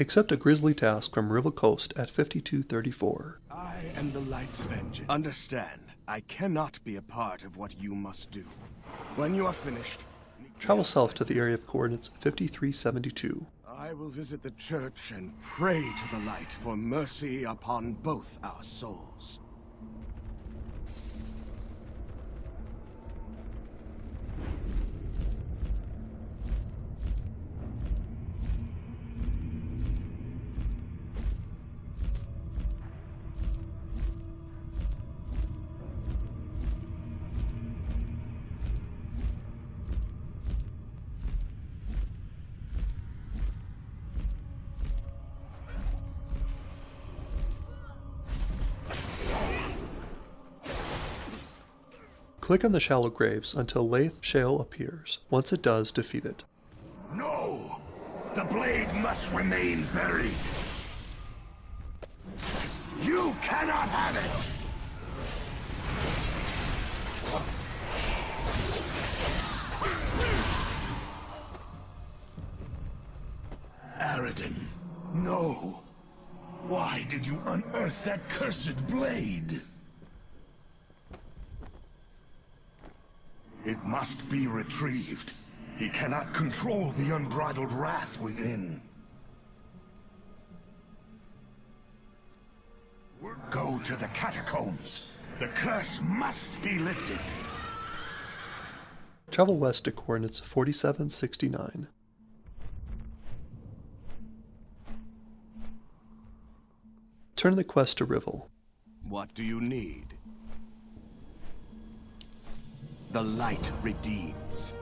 Accept a grisly task from Rival Coast at 5234. I am the light's vengeance. Understand, I cannot be a part of what you must do. When you are finished, Travel south to the area of coordinates 5372. I will visit the church and pray to the light for mercy upon both our souls. Click on the shallow graves until Lathe Shale appears. Once it does, defeat it. No! The blade must remain buried! You cannot have it! Aradin, no! Why did you unearth that cursed blade? It must be retrieved. He cannot control the unbridled wrath within. Go to the catacombs. The curse must be lifted. Travel west to coordinates 4769. Turn the quest to Rival. What do you need? The light redeems.